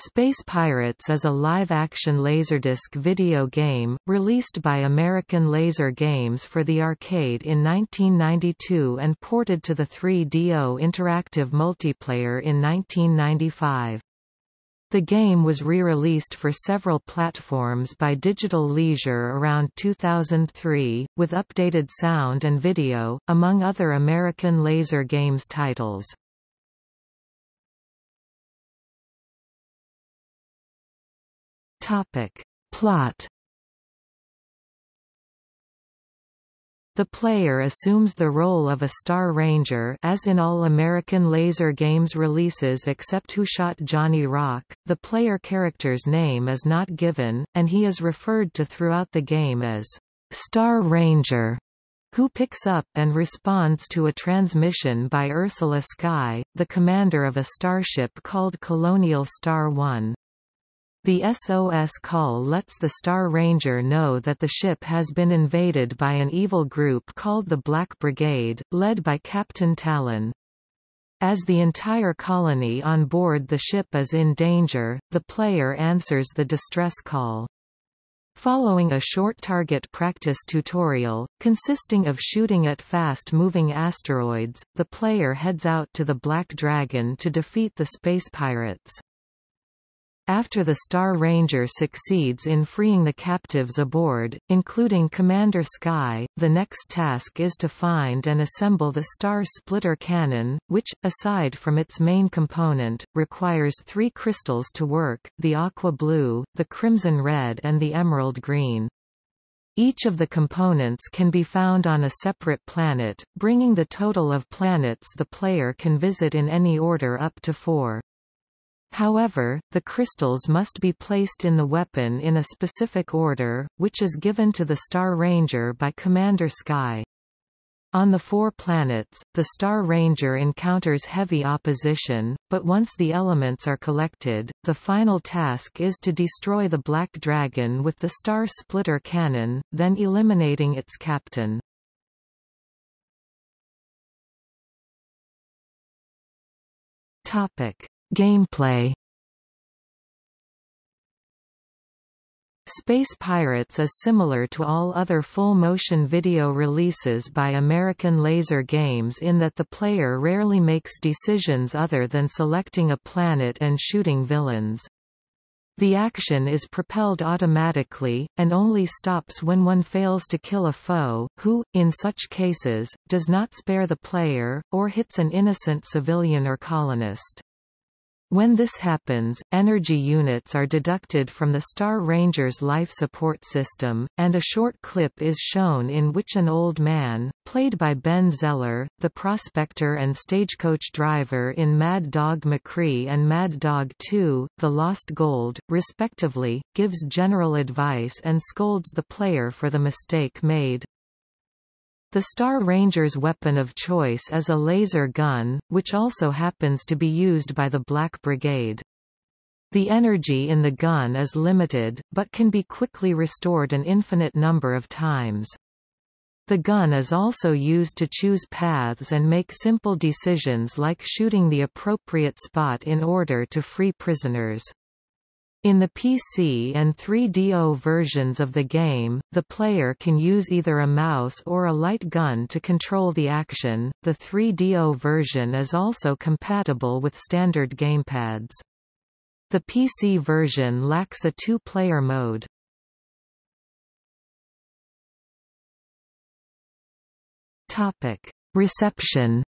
Space Pirates is a live-action Laserdisc video game, released by American Laser Games for the arcade in 1992 and ported to the 3DO Interactive Multiplayer in 1995. The game was re-released for several platforms by Digital Leisure around 2003, with updated sound and video, among other American Laser Games titles. Topic. Plot The player assumes the role of a Star Ranger as in all American Laser Games releases except Who Shot Johnny Rock. The player character's name is not given, and he is referred to throughout the game as Star Ranger who picks up and responds to a transmission by Ursula Sky, the commander of a starship called Colonial Star One. The SOS call lets the Star Ranger know that the ship has been invaded by an evil group called the Black Brigade, led by Captain Talon. As the entire colony on board the ship is in danger, the player answers the distress call. Following a short target practice tutorial, consisting of shooting at fast-moving asteroids, the player heads out to the Black Dragon to defeat the space pirates. After the Star Ranger succeeds in freeing the captives aboard, including Commander Sky, the next task is to find and assemble the Star Splitter Cannon, which, aside from its main component, requires three crystals to work, the aqua blue, the crimson red and the emerald green. Each of the components can be found on a separate planet, bringing the total of planets the player can visit in any order up to four. However, the crystals must be placed in the weapon in a specific order, which is given to the Star Ranger by Commander Sky. On the four planets, the Star Ranger encounters heavy opposition, but once the elements are collected, the final task is to destroy the Black Dragon with the Star Splitter Cannon, then eliminating its captain. Topic. Gameplay Space Pirates is similar to all other full-motion video releases by American Laser Games in that the player rarely makes decisions other than selecting a planet and shooting villains. The action is propelled automatically, and only stops when one fails to kill a foe, who, in such cases, does not spare the player, or hits an innocent civilian or colonist. When this happens, energy units are deducted from the Star Ranger's life support system, and a short clip is shown in which an old man, played by Ben Zeller, the prospector and stagecoach driver in Mad Dog McCree and Mad Dog 2, The Lost Gold, respectively, gives general advice and scolds the player for the mistake made. The Star Ranger's weapon of choice is a laser gun, which also happens to be used by the Black Brigade. The energy in the gun is limited, but can be quickly restored an infinite number of times. The gun is also used to choose paths and make simple decisions like shooting the appropriate spot in order to free prisoners. In the PC and 3DO versions of the game, the player can use either a mouse or a light gun to control the action. The 3DO version is also compatible with standard gamepads. The PC version lacks a two-player mode. Topic: Reception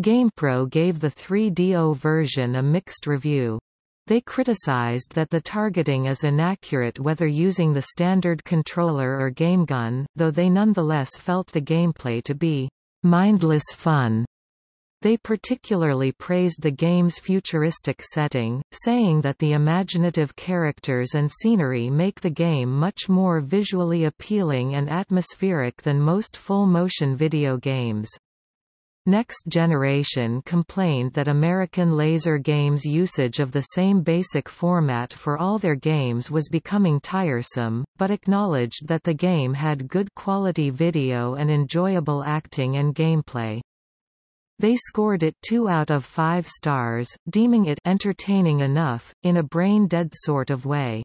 GamePro gave the 3DO version a mixed review. They criticized that the targeting is inaccurate whether using the standard controller or game gun, though they nonetheless felt the gameplay to be mindless fun. They particularly praised the game's futuristic setting, saying that the imaginative characters and scenery make the game much more visually appealing and atmospheric than most full-motion video games. Next Generation complained that American Laser Games' usage of the same basic format for all their games was becoming tiresome, but acknowledged that the game had good quality video and enjoyable acting and gameplay. They scored it 2 out of 5 stars, deeming it entertaining enough, in a brain-dead sort of way.